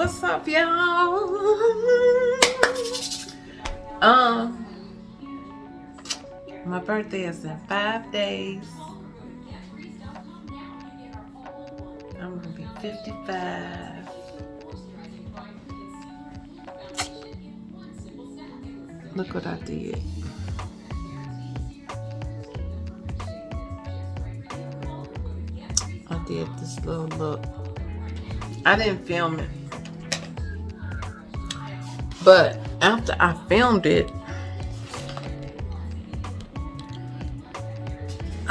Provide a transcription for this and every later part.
What's up, y'all? um, my birthday is in five days. I'm gonna be 55. Look what I did. I did this little look. I didn't film it. But after I filmed it,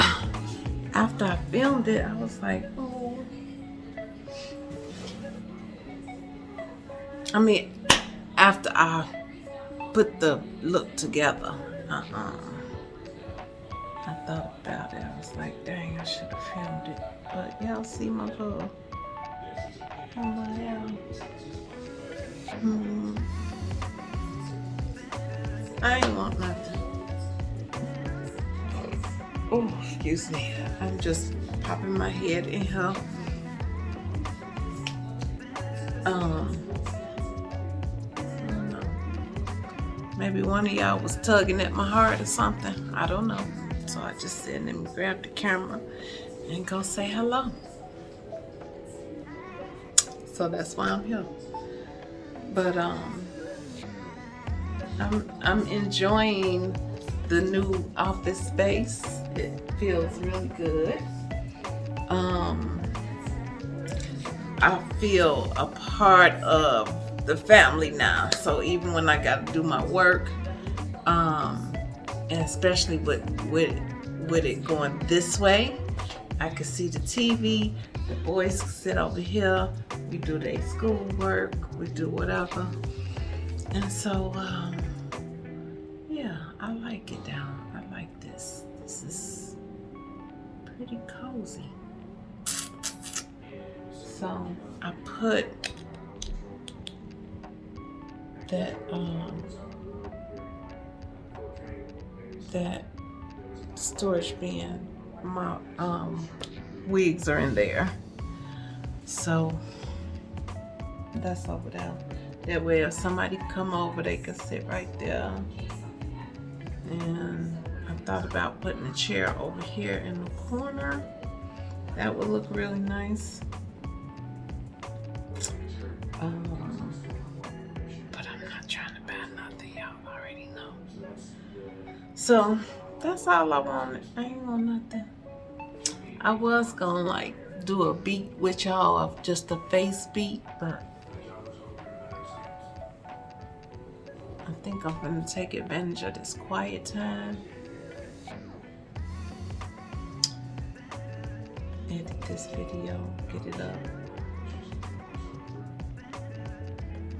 after I filmed it, I was like, oh. I mean, after I put the look together, uh-uh. I thought about it. I was like, dang, I should have filmed it. But y'all see my little, oh my. Hmm. I ain't want nothing. Oh, excuse me. I'm just popping my head in here. Um, Maybe one of y'all was tugging at my heart or something. I don't know. So I just said, let me grab the camera and go say hello. So that's why I'm here. But um, I'm I'm enjoying the new office space. It feels really good. Um, I feel a part of the family now. So even when I got to do my work, um, and especially with with with it going this way, I could see the TV. The boys sit over here. We do their schoolwork. We do whatever. And so, um, It down. I like this. This is pretty cozy. So I put that um, that storage bin. My um, wigs are in there. So that's over there. That way if somebody come over, they can sit right there. And I thought about putting a chair over here in the corner. That would look really nice. Um, but I'm not trying to buy nothing, y'all already know. So that's all I wanted. I ain't want nothing. I was gonna like do a beat with y'all of just a face beat, but I think I'm gonna take advantage of this quiet time. Edit this video, get it up.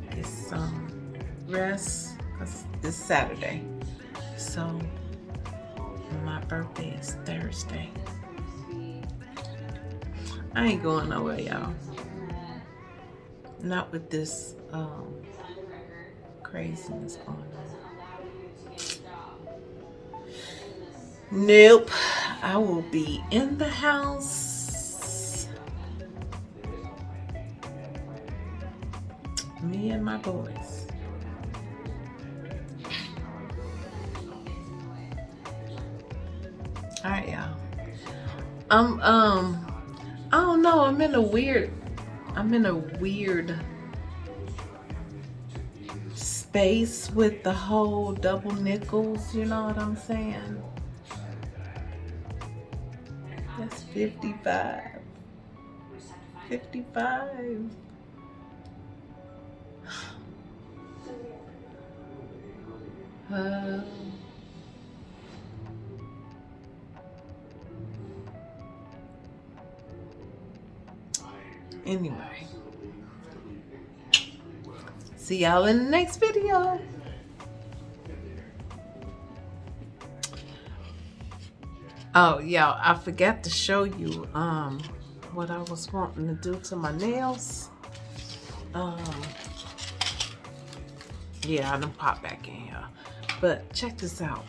Get some rest, cause it's Saturday. So my birthday is Thursday. I ain't going nowhere, y'all. Not with this um, craziness on. Nope. I will be in the house. Me and my boys. All right, y'all. I'm um I don't know. I'm in a weird, I'm in a weird space with the whole double nickels. You know what I'm saying? That's 55. 55. Uh, anyway see y'all in the next video. Oh y'all i forgot to show you um what i was wanting to do to my nails. Um yeah i don't pop back in here. But check this out.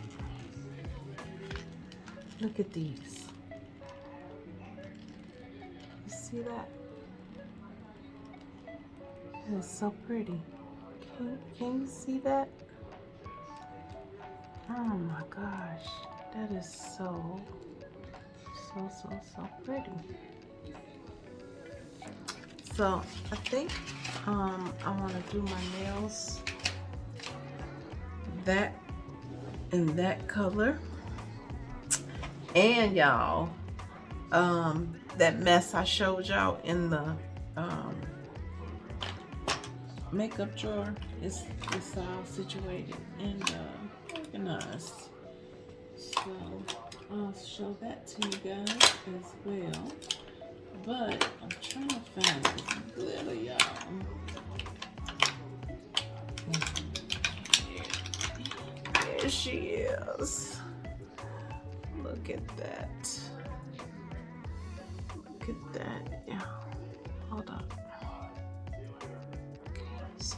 Look at these. You see that? It's so pretty. Can, can you see that? Oh my gosh, that is so, so, so, so pretty. So I think um, I want to do my nails that in that color. And y'all, um, that mess I showed y'all in the makeup drawer is, is all situated and uh, organized. So I'll show that to you guys as well. But I'm trying to find this glitter, y'all. There she is. Look at that. Look at that. Yeah. Hold up.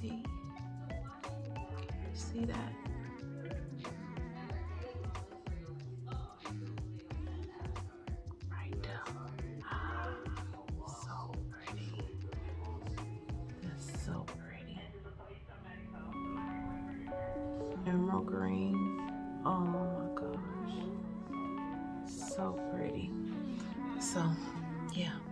See? You see that? Right. Ah, so pretty. That's so pretty. Emerald green. Oh my gosh. So pretty. So, yeah.